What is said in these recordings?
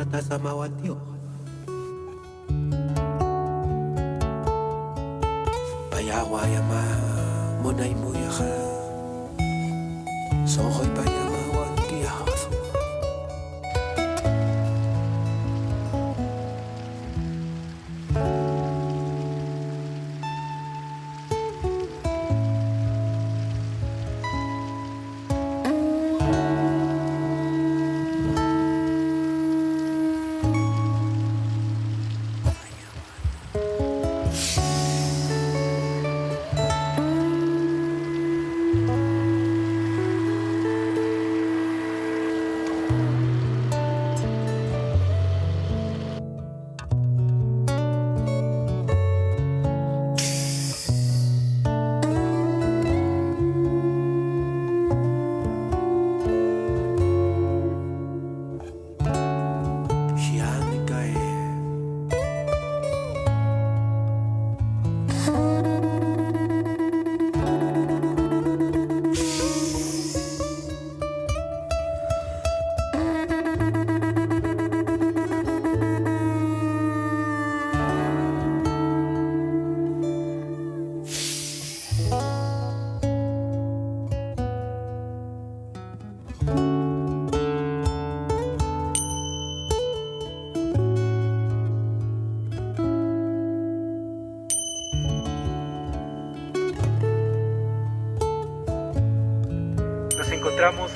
Winata Samawati Bayawa yama Monai muyaka Sokoy bayawa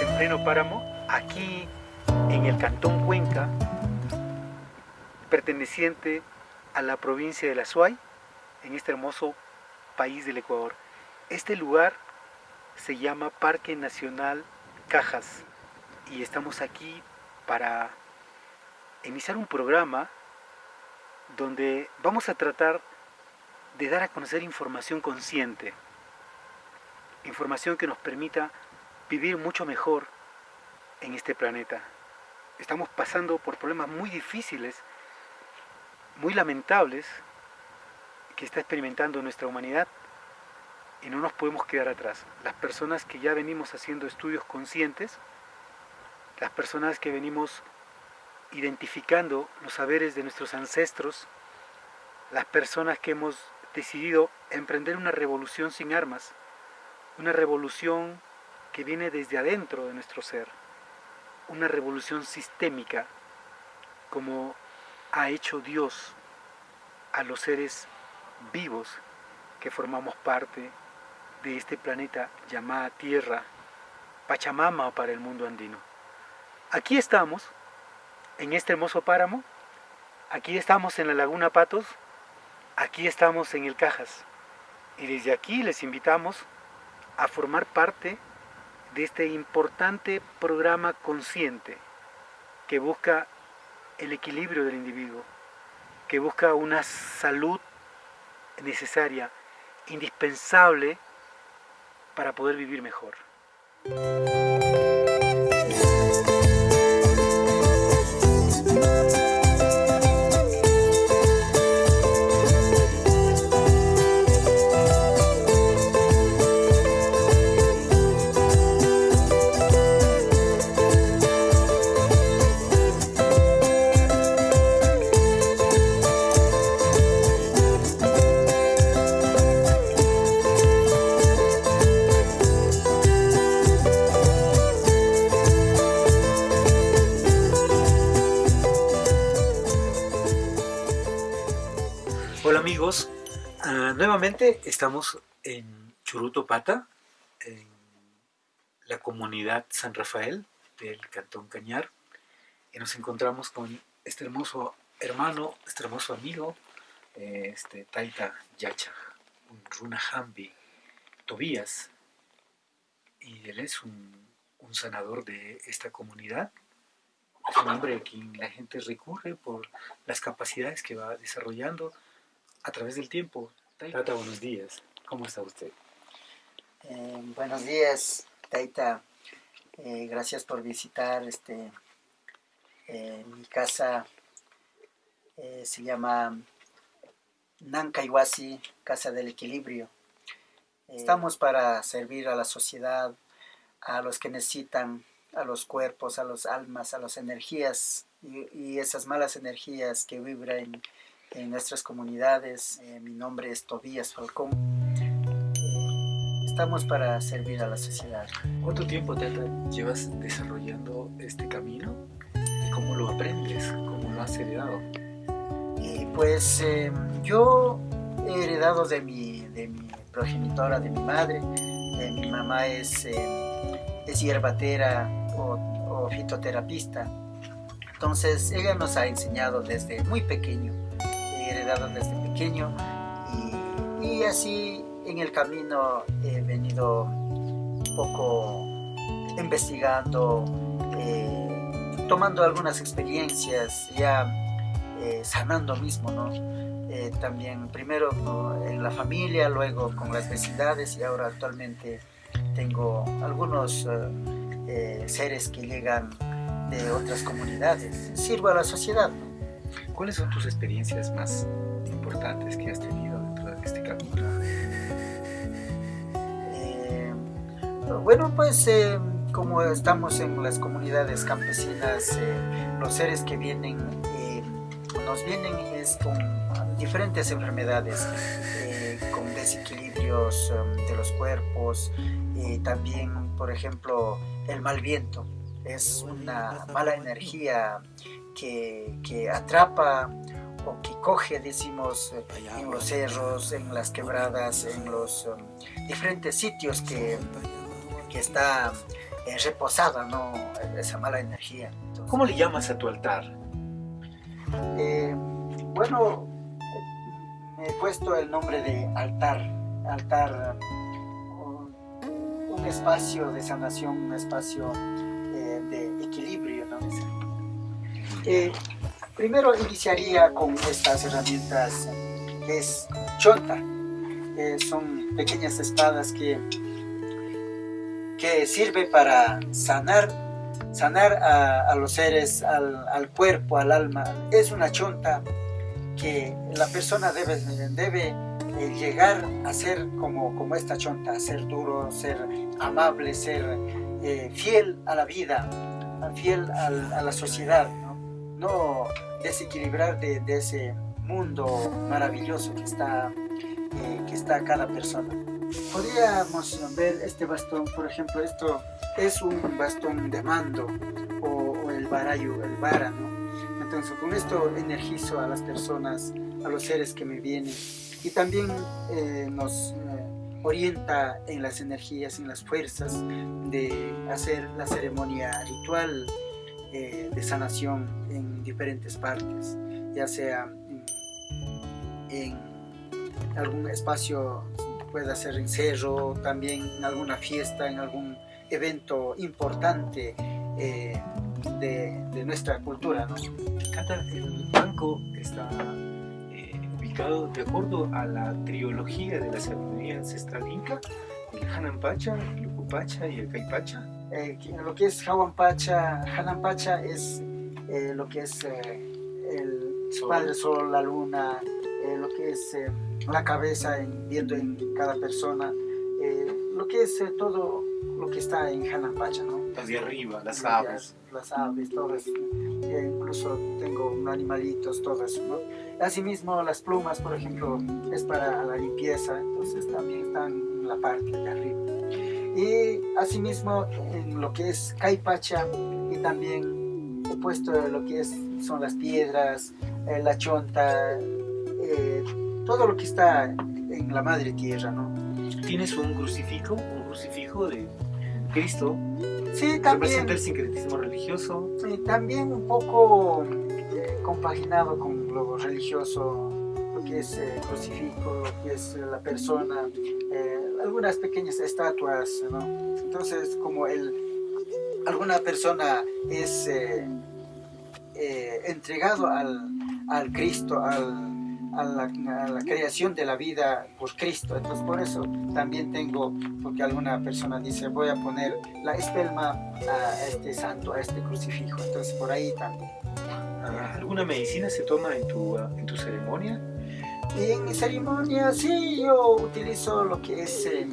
en pleno páramo, aquí en el Cantón Cuenca, perteneciente a la provincia de La Suay, en este hermoso país del Ecuador. Este lugar se llama Parque Nacional Cajas y estamos aquí para iniciar un programa donde vamos a tratar de dar a conocer información consciente, información que nos permita vivir mucho mejor en este planeta. Estamos pasando por problemas muy difíciles, muy lamentables, que está experimentando nuestra humanidad y no nos podemos quedar atrás. Las personas que ya venimos haciendo estudios conscientes, las personas que venimos identificando los saberes de nuestros ancestros, las personas que hemos decidido emprender una revolución sin armas, una revolución que viene desde adentro de nuestro ser, una revolución sistémica como ha hecho Dios a los seres vivos que formamos parte de este planeta llamada Tierra, Pachamama para el mundo andino. Aquí estamos, en este hermoso páramo, aquí estamos en la Laguna Patos, aquí estamos en el Cajas, y desde aquí les invitamos a formar parte este importante programa consciente que busca el equilibrio del individuo, que busca una salud necesaria, indispensable para poder vivir mejor. Nuevamente estamos en Churuto Pata, en la comunidad San Rafael del Cantón Cañar, y nos encontramos con este hermoso hermano, este hermoso amigo, eh, este Taita Yacha, un Runa Hambi Tobías, y él es un sanador de esta comunidad. Es un hombre a quien la gente recurre por las capacidades que va desarrollando a través del tiempo. Tata, buenos días. ¿Cómo está usted? Eh, buenos días, Taita. Eh, gracias por visitar este eh, mi casa. se llama Nankaiwasi, Casa del Equilibrio. Estamos para servir a la sociedad, a los que necesitan, a los cuerpos, a las almas, a las energías y, y esas malas energías que vibran en nuestras comunidades. Eh, mi nombre es Tobías Falcón. Estamos para servir a la sociedad. ¿Cuánto tiempo te llevas desarrollando este camino? ¿Y cómo lo aprendes? ¿Cómo lo has heredado? Y pues eh, yo he heredado de mi, de mi progenitora, de mi madre. Eh, mi mamá es, eh, es hierbatera o, o fitoterapista. Entonces ella nos ha enseñado desde muy pequeño, desde pequeño y, así en el camino he venido un poco investigando, eh, tomando algunas experiencias, ya eh, sanando mismo, ¿no? Eh, también primero en la familia, luego con las vecindades y ahora actualmente tengo algunos seres que llegan de otras comunidades. Sirvo a la sociedad. ¿no? ¿Cuáles son tus experiencias más importantes que has tenido dentro de este camino? Eh, bueno, pues eh, como estamos en las comunidades campesinas, eh, los seres que vienen, nos vienen con diferentes enfermedades, con desequilibrios de los cuerpos, y también, por ejemplo, el mal viento. Es una mala energía que, que atrapa o que coge, decimos, eh, en los cerros, en las quebradas, en los um, diferentes sitios que, que está eh, reposada ¿no? esa mala energía. Entonces, ¿Cómo le llamas a tu altar? eh, bueno, me he puesto el nombre de altar, altar, un, un espacio de sanación, un espacio Eh, primero iniciaría con estas herramientas que es chonta, son pequeñas espadas que, que sirve para sanar sanar a, los seres, al, cuerpo, al alma. Es una chonta que la persona debe, debe eh, llegar a ser como, como esta chonta, ser duro, ser amable, ser eh, fiel a la vida, fiel a la sociedad, no, desequilibrar de, de, ese mundo maravilloso que está, eh, que está cada persona. Podríamos ver este bastón, por ejemplo, esto es un bastón de mando o, o el barayo, el vara, ¿no? Entonces con esto energizo a las personas, a los seres que me vienen y también eh, nos eh, orienta en las energías, en las fuerzas de hacer la ceremonia ritual eh, de sanación en diferentes partes, ya sea en, en algún espacio, puede ser en cerro, también en alguna fiesta, en algún evento importante eh, de, de, nuestra cultura. ¿no? El banco está eh, ubicado de acuerdo a la trilogía de la sabiduría ancestral inca, el Hananpacha, el Ucupacha y el Caipacha. Eh, lo que es Hawanpacha, Hananpacha es eh, lo que es el sol. Padre Sol, la luna, lo que es la cabeza en, viendo en cada persona, lo que es todo lo que está en Hanapacha, ¿no? Las de arriba, las aves. Las aves, todas. Eh, incluso tengo animalitos, todo eso, ¿no? Asimismo, las plumas, por ejemplo, es para la limpieza, entonces también están en la parte de arriba. Y asimismo, en lo que es Caipacha, y también he puesto lo que es, son las piedras, eh, la chonta, eh, todo lo que está en la madre tierra, ¿no? ¿Tienes un crucifijo? ¿Un crucifijo de Cristo? Sí, también. ¿Representa el sincretismo religioso? Sí, también un poco eh, compaginado con lo religioso, lo que es el eh, crucifijo, lo que es la persona, eh, algunas pequeñas estatuas, ¿no? Entonces, como el, alguna persona es eh, entregado al, al Cristo, al a la, a la, creación de la vida por Cristo. Entonces por eso también tengo, porque alguna persona dice, voy a poner la espelma a este santo, a este crucifijo. Entonces por ahí también. ¿Alguna medicina se toma en tu, en tu ceremonia? Y en mi ceremonia sí, yo utilizo lo que es eh,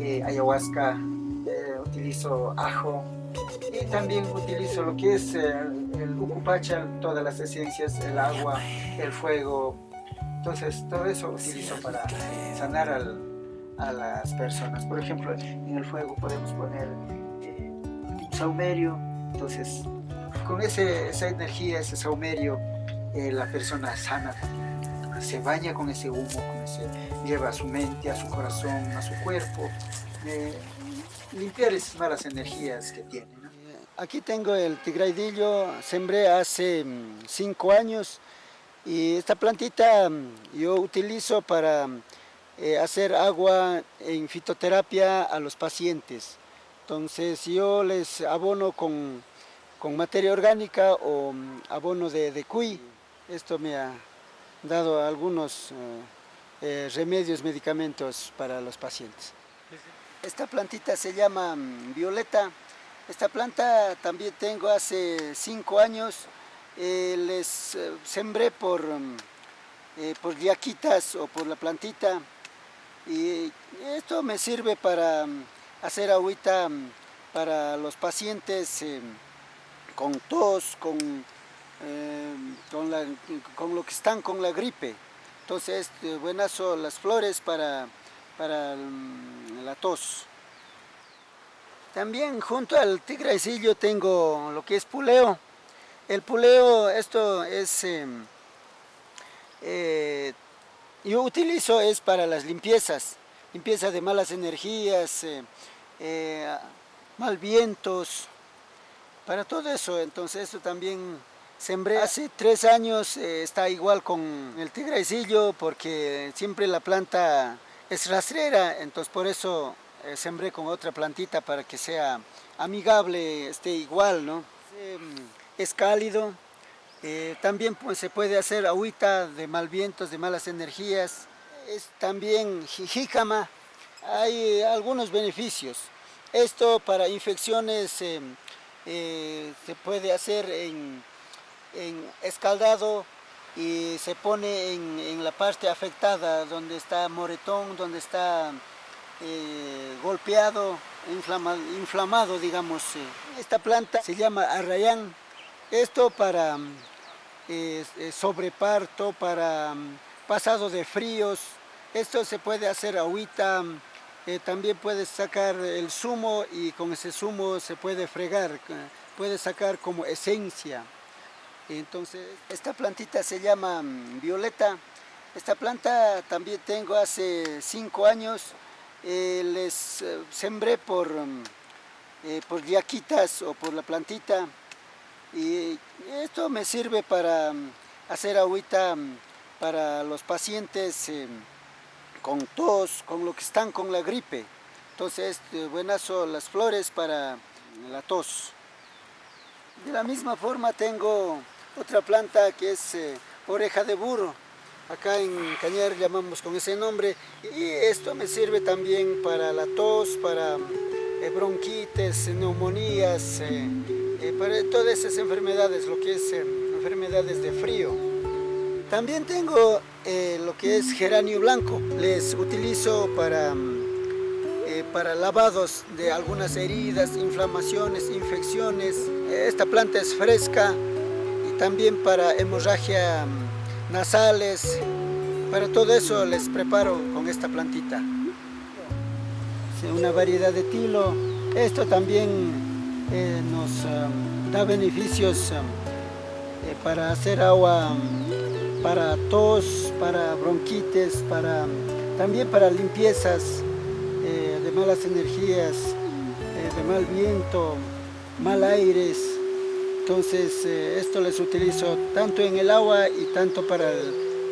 eh, ayahuasca, eh, utilizo ajo y también utilizo lo que es el ucupacha, todas las esencias, el agua, el fuego. Entonces, todo eso utilizo para sanar a las personas. Por ejemplo, en el fuego podemos poner eh, saumerio. Entonces, con ese, esa energía, ese saumerio, eh, la persona sana se baña con ese humo, con ese, lleva a su mente, a su corazón, a su cuerpo, eh, limpiar esas malas energías que tiene. Aquí tengo el tigraidillo, sembré hace mm, cinco años y esta plantita mm, yo utilizo para eh, hacer agua en fitoterapia a los pacientes. Entonces yo les abono con, materia orgánica o mm, abono de, de cuy. Esto me ha dado algunos eh, eh, remedios, medicamentos para los pacientes. Esta plantita se llama violeta. Esta planta también tengo hace cinco años. Eh, les eh, sembré por, eh, por yaquitas o por la plantita. Y esto me sirve para hacer agüita para los pacientes con tos, con, con, con, lo que están con la gripe. Entonces, buenas son las flores para, para la tos. También junto al tigraisillo tengo lo que es puleo. El puleo, esto es, em, eh, yo utilizo es para las limpiezas, limpieza de malas energías, eh, eh, mal vientos, para todo eso. Entonces esto también sembré hace tres años, está igual con el tigraisillo porque siempre la planta es rastrera, entonces por eso eh, sembré con otra plantita para que sea amigable, esté igual, ¿no? Mm, es cálido, eh, también pues, se puede hacer agüita de mal vientos, de malas energías, es también jícama, hay algunos beneficios. Esto para infecciones em, eh, se puede hacer en, escaldado y se pone en, en, la parte afectada, donde está moretón, donde está eh, golpeado, inflamado, inflamado digamos. Eh. Esta planta se llama arrayán. Esto para eh, sobreparto, para pasado de fríos. Esto se puede hacer agüita, también puedes sacar el zumo y con ese zumo se puede fregar, puede sacar como esencia. Entonces, esta plantita se llama mm, violeta. Esta planta también tengo hace cinco años. Eh, les eh, sembré por, mm, eh, por yaquitas o por la plantita y esto me sirve para mm, hacer agüita para los pacientes con tos, con lo que están con la gripe. Entonces, buenas son las flores para la tos. De la misma forma tengo otra planta que es oreja de burro. Acá en Cañar llamamos con ese nombre y esto me sirve también para la tos, para eh, bronquitis, neumonías, eh, eh, para todas esas enfermedades, lo que es enfermedades de frío. También tengo lo que es geranio blanco, les utilizo para, para lavados de algunas heridas, inflamaciones, infecciones. Esta planta es fresca también para hemorragia nasales, para todo eso les preparo con esta plantita. Una variedad de tilo, esto también eh, nos um, da beneficios um, eh, para hacer agua para tos, para bronquitis, para, también para limpiezas eh, de malas energías, de mal viento, mal aires, entonces eh, esto les utilizo tanto en el agua y tanto para,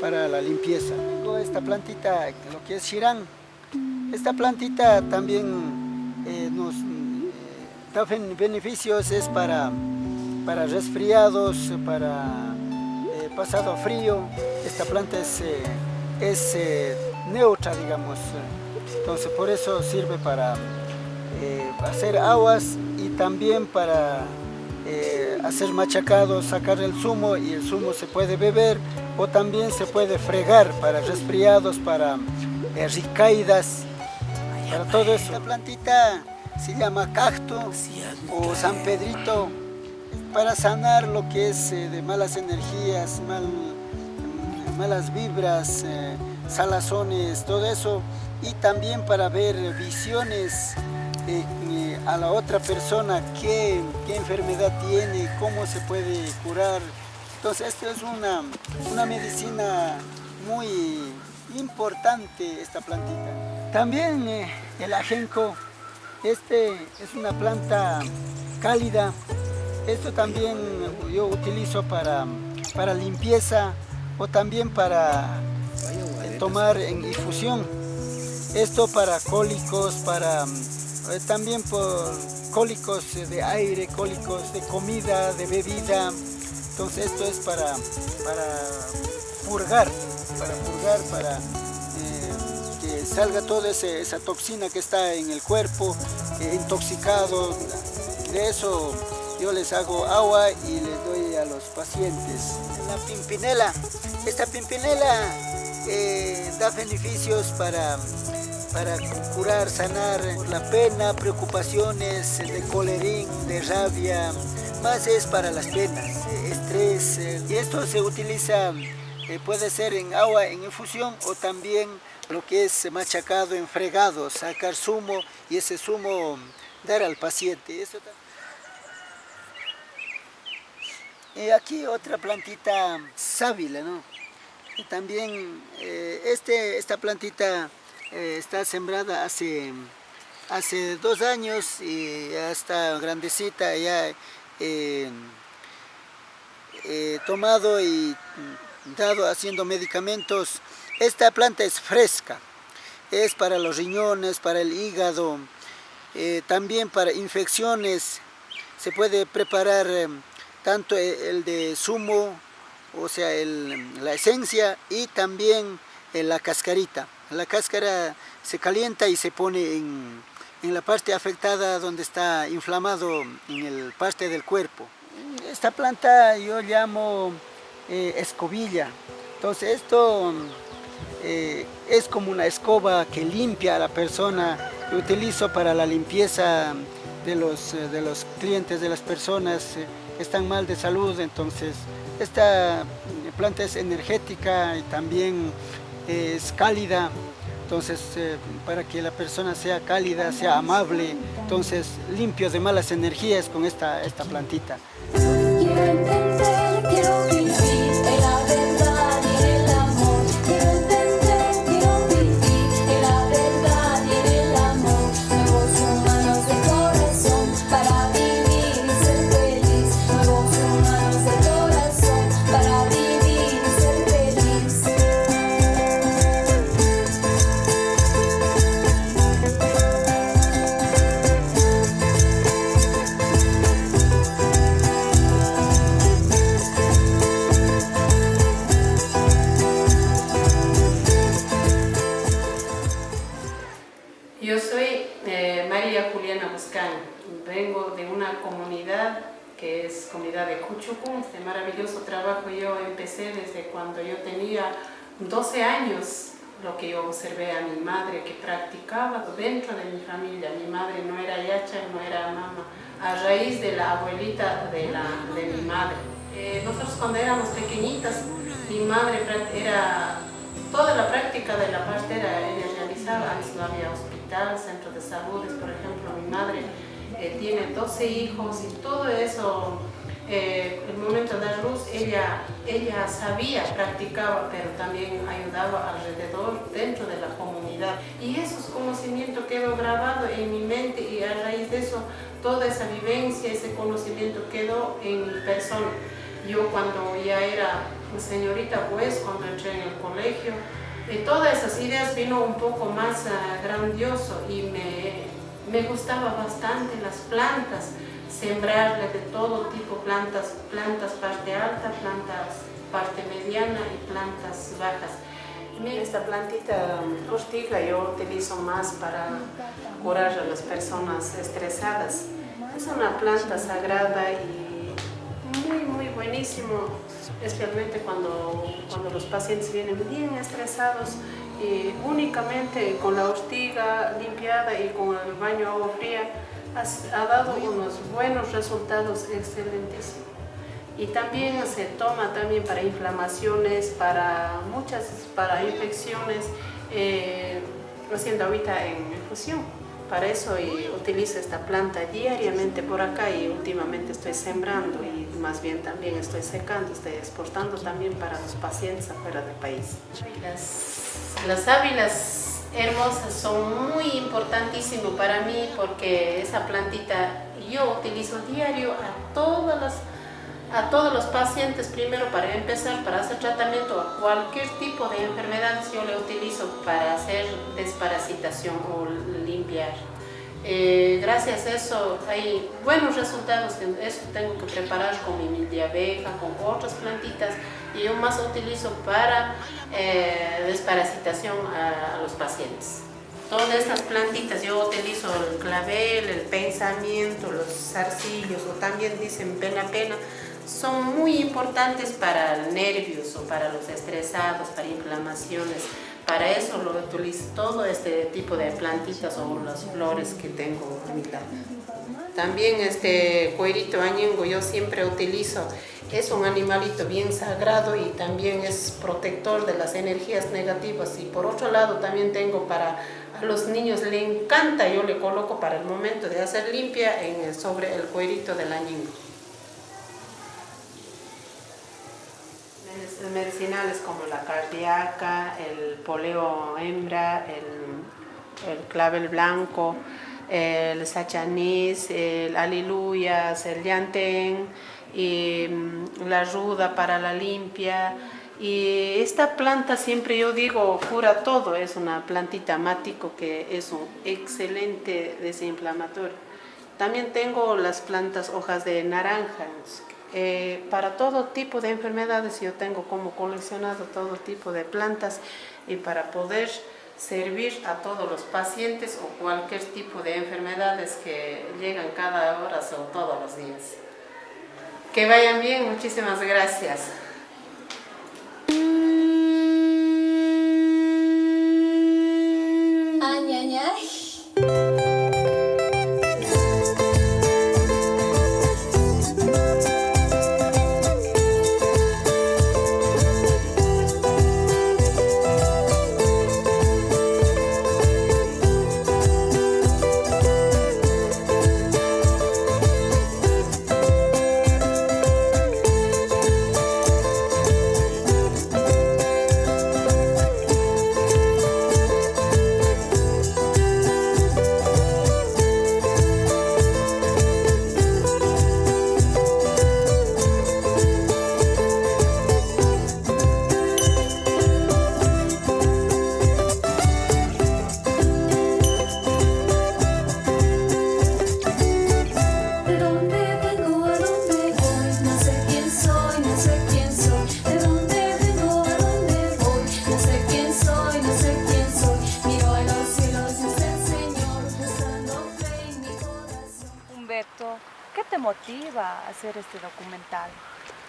para la limpieza. Tengo esta plantita, lo que es shirán. Esta plantita también eh, nos eh, da beneficios, es para, para resfriados, para pasado frío. Esta planta es, es neutra, digamos. Entonces por eso sirve para hacer aguas y también para eh, hacer machacado, sacar el zumo y el zumo se puede beber o también se puede fregar para resfriados, para eh, ricaídas, para todo eso. La plantita se llama cacto o San Pedrito. para sanar lo que es de malas energías, mal, mm, malas vibras, salazones, todo eso, y también para ver visiones a la otra persona qué, qué, enfermedad tiene, cómo se puede curar. Entonces esto es una, una medicina muy importante esta plantita. También eh, el ajenco, este es una planta cálida. Esto también yo utilizo para, para limpieza o también para eh, tomar en infusión. Esto para cólicos, para también por cólicos de aire, cólicos de comida, de bebida. Entonces esto es para, para purgar, para purgar, para eh, que salga toda esa toxina que está en el cuerpo, eh, intoxicado. De eso yo les hago agua y les doy a los pacientes. La pimpinela, esta pimpinela da beneficios para para curar, sanar la pena, preocupaciones de colerín, de rabia, más es para las penas, estrés. Eh, y esto se utiliza, eh, puede ser en agua en infusión o también lo que es machacado en fregado, sacar zumo y ese zumo dar al paciente. Y aquí otra plantita sábila, ¿no? También eh, este, esta plantita eh, está sembrada hace, hace dos años y ya está grandecita, ya eh, tomado y dado haciendo medicamentos. Esta planta es fresca, es para los riñones, para el hígado, eh, también para infecciones. Se puede preparar tanto el de zumo, o sea, la esencia y también la cascarita. La cáscara se calienta y se pone en, la parte afectada donde está inflamado en el parte del cuerpo. Esta planta yo llamo eh, escobilla. Entonces esto eh, es como una escoba que limpia a la persona. que utilizo para la limpieza de los, eh, de los clientes, de las personas que están mal de salud. Entonces esta planta es energética y también es cálida, entonces eh, para que la persona sea cálida, sea amable, entonces limpio de malas energías con esta, esta plantita. Dentro de mi familia. Mi madre no era yacha, no era mamá, a raíz de la abuelita de, la, de mi madre. Eh, nosotros cuando éramos pequeñitas, mi madre era, toda la práctica de la partera ella realizaba, antes no había hospital, centro de salud, por ejemplo, mi madre eh, tiene 12 hijos y todo eso eh, el momento de dar luz, ella, ella sabía, practicaba, pero también ayudaba alrededor, dentro de la comunidad. Y esos conocimientos quedó grabado en mi mente y a raíz de eso, toda esa vivencia, ese conocimiento quedó en mi persona. Yo cuando ya era señorita, pues, cuando entré en el colegio, de todas esas ideas vino un poco más uh, grandioso y me, me gustaba bastante las plantas, sembrarle de todo tipo plantas, plantas parte alta, plantas parte mediana y plantas bajas. Esta plantita ortiga yo utilizo más para curar a las personas estresadas. Es una planta sagrada y muy, muy buenísimo, especialmente cuando, cuando los pacientes vienen bien estresados y únicamente con la ortiga limpiada y con el baño agua fría ha, dado unos buenos resultados excelentes. Y también se toma también para inflamaciones, para muchas, para infecciones, eh, haciendo ahorita en infusión. Para eso y utilizo esta planta diariamente por acá y últimamente estoy sembrando y más bien también estoy secando, estoy exportando también para los pacientes afuera del país. Las, las ávilas hermosas son muy importantísimas para mí porque esa plantita yo utilizo diario a todas a todos los pacientes primero para empezar para hacer tratamiento a cualquier tipo de enfermedad yo le utilizo para hacer desparasitación o limpiar. Eh, gracias a eso hay buenos resultados eso tengo que preparar con mi miel abeja con otras plantitas y yo más utilizo para eh, desparasitación a, los pacientes todas estas plantitas yo utilizo el clavel, el pensamiento, los zarcillos o también dicen pena pena son muy importantes para nervios o para los estresados, para inflamaciones. Para eso lo utilizo todo este tipo de plantitas o las flores que tengo a mi lado. También este cuerito añengo yo siempre utilizo, es un animalito bien sagrado y también es protector de las energías negativas. Y por otro lado también tengo para a los niños, le encanta, yo le coloco para el momento de hacer limpia en, sobre el cuerito del añengo. medicinales como la cardíaca, el poleo hembra, el, clavel blanco, el sachanís, el aliluyas, el llantén, mm, la ruda para la limpia. Y esta planta siempre yo digo cura todo, es una plantita mático que es un excelente desinflamatorio. También tengo las plantas hojas de naranja, eh, para todo tipo de enfermedades yo tengo como coleccionado todo tipo de plantas y para poder servir a todos los pacientes o cualquier tipo de enfermedades que llegan cada hora o todos los días. Que vayan bien, muchísimas gracias.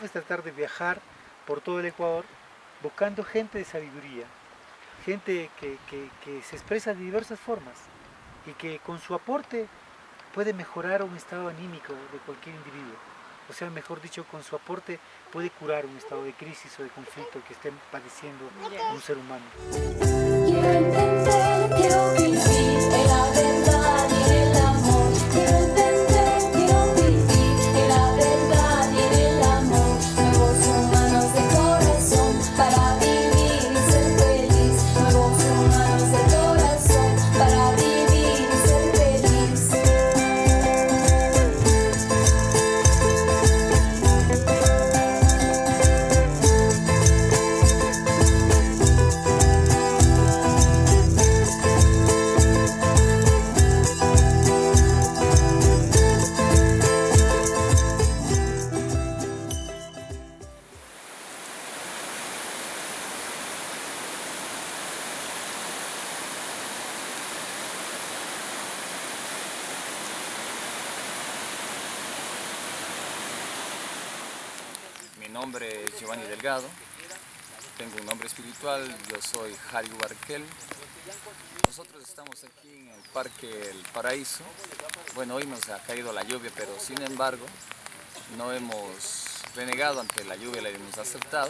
Es tratar de viajar por todo el Ecuador buscando gente de sabiduría, gente que, que, se expresa de diversas formas y que con su aporte puede mejorar un estado anímico de cualquier individuo. O sea, mejor dicho, con su aporte puede curar un estado de crisis o de conflicto que esté padeciendo un ser humano. Mi nombre es Giovanni Delgado, tengo un nombre espiritual, yo soy Harry Barquel. Nosotros estamos aquí en el Parque El Paraíso. Bueno, hoy nos ha caído la lluvia, pero sin embargo no hemos renegado ante la lluvia, la hemos aceptado.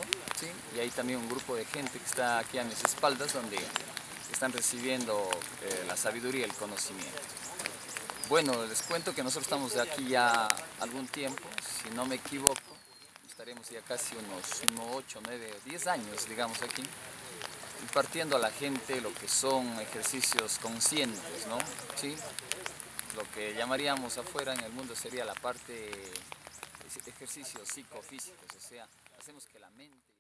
Y hay también un grupo de gente que está aquí a mis espaldas donde están recibiendo eh, la sabiduría y el conocimiento. Bueno, les cuento que nosotros estamos aquí ya algún tiempo, si no me equivoco, estaremos ya casi unos 8, 9, 10 años, digamos, aquí, impartiendo a la gente lo que son ejercicios conscientes, ¿no? ¿Sí? Lo que llamaríamos afuera en el mundo sería la parte de ejercicios psicofísicos, o sea, hacemos que la mente...